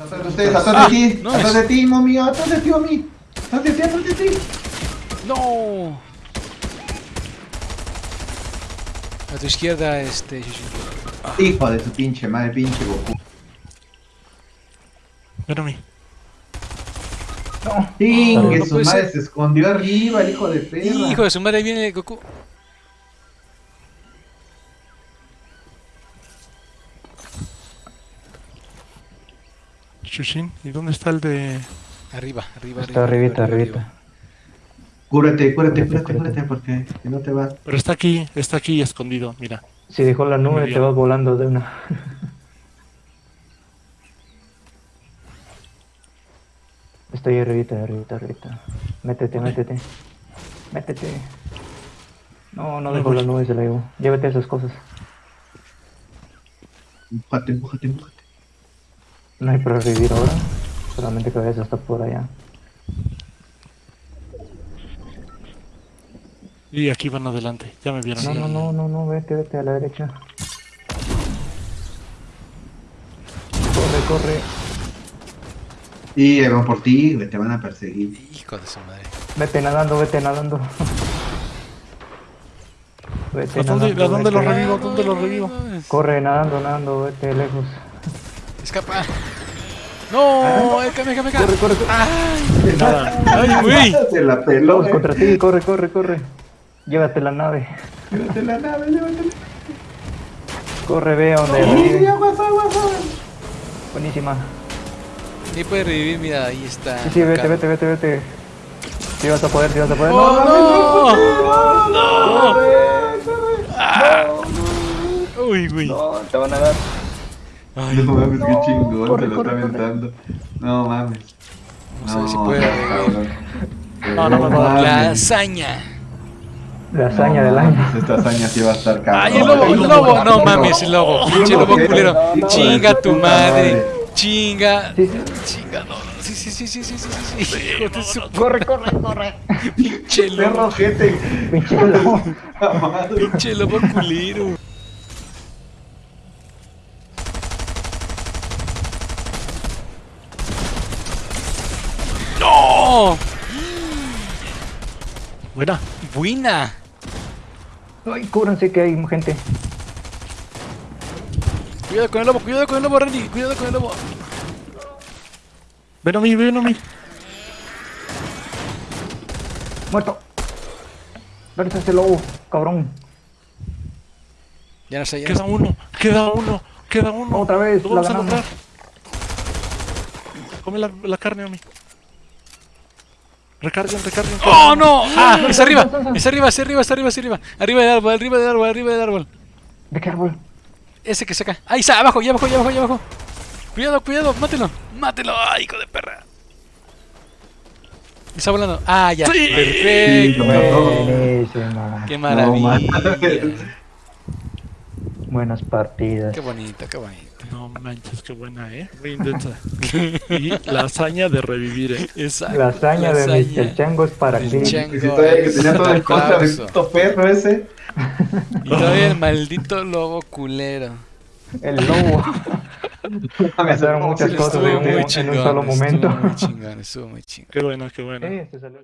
Atrás de ustedes, atrás de ti, no atrás es- de ti, mami, atrás de ti, mami. Atrás de ti, atrás de ti. ¡No! A tu izquierda, este... Hijo de tu pinche madre, pinche Goku. Ven a mí. No, que no su madre ser. se escondió arriba, el hijo de perra. Hijo de su madre, ahí viene Goku. Shushin, ¿y dónde está el de...? Arriba, arriba, Está arribita, arribita. Cúrate, cúrate, Cúrate, cúrate, cúrate. cúrate, porque si no te vas. Pero está aquí, está aquí escondido, mira. Si dejó la nube, te vas volando de una. Estoy arribita, arribita, arribita. Métete, métete. Métete. No, no voy. la nube, se la llevó. Llévate esas cosas. Empújate, empújate, empújate. No hay para revivir ahora. Solamente que vayas hasta por allá. Y aquí van adelante, ya me vieron. No, no, no, no, no, vete, vete a la derecha. Corre, corre. Y ahí van por ti, te van a perseguir. Hijo de su madre. Vete nadando, vete nadando. Vete ¿A dónde, nadando, ¿A dónde lo revivo? ¿Dónde lo revivo? Corre, nadando, nadando, vete lejos. Escapa. No. Corre, corre, corre. Ay, Nada. ay, güey. Se la peló, Vamos contra ti, corre, corre, corre. Llévate la nave. Llévate la nave, llévatela. Corre, ve a donde ¡Sí, revive. aguas, aguas, aguas! Buenísima. Ni puede revivir, mira, ahí está. Sí, sí, vete, vete, vete, vete. Si vas a poder, si vas a poder. ¡Oh, no, no! no, Uy, güey. no, te van a dar. Ay, No mames, qué chingón, corre, se lo corre, está aventando. No mames. Vamos a ver si puede. No, no, no, no. La hazaña. La hazaña No del año. mames, Esta hazaña sí va a estar cabrón. Ay, el lobo, el lobo. No mames, el lobo. Pinche lobo culero. Chinga tu madre. Chinga. Sí, sí. Chinga, no. Sí, sí, sí, sí, sí, sí, sí. sí. Corre, corre, corre. pinche Perro lobo. gente. Pinche lobo. Pinche lobo culero. ¡No! Buena. Buena. Ay, cúbranse que hay gente. Cuidado con el lobo, cuidado con el lobo, Randy. Cuidado con el lobo. Ven a mí, ven a mí. Muerto. ¿Dónde está ese lobo, cabrón? Ya no sé, ya no Queda sé. uno, queda uno, queda uno. Otra vez, Lo la vamos a lograr. Come la, la carne a mí. Recarguen, recarguen. ¡Oh, no! ¡Ah! ¡Es arriba! ¡Es arriba, es arriba, es arriba, es arriba! Arriba del árbol, arriba del árbol, arriba del árbol. ¿De qué árbol? Ese que saca. ¡Ahí está! ¡Abajo, ya abajo, ya abajo, ya abajo! Cuidado, cuidado, mátelo. Mátelo. ¡Ay, hijo de perra! Está volando. ¡Ah, ya! Sí. ¡Perfecto! Buenísima. ¡Qué No maravilla! mames. Buenas partidas. ¡Qué bonito, qué bonito! No manches, qué buena, eh. Muy intensa. y la hazaña de revivir, eh. Esa La hazaña de Mr. Chango es para ti. Chango. Y si todavía que tenía todo en contra de puto perro ese. Y todavía el maldito lobo culero. El lobo. Pasaron muchas Sí, cosas en un- en un chingón. solo momento. Estuvo muy chingón, estuvo muy chingón. Qué bueno, qué bueno. Eh, se salió.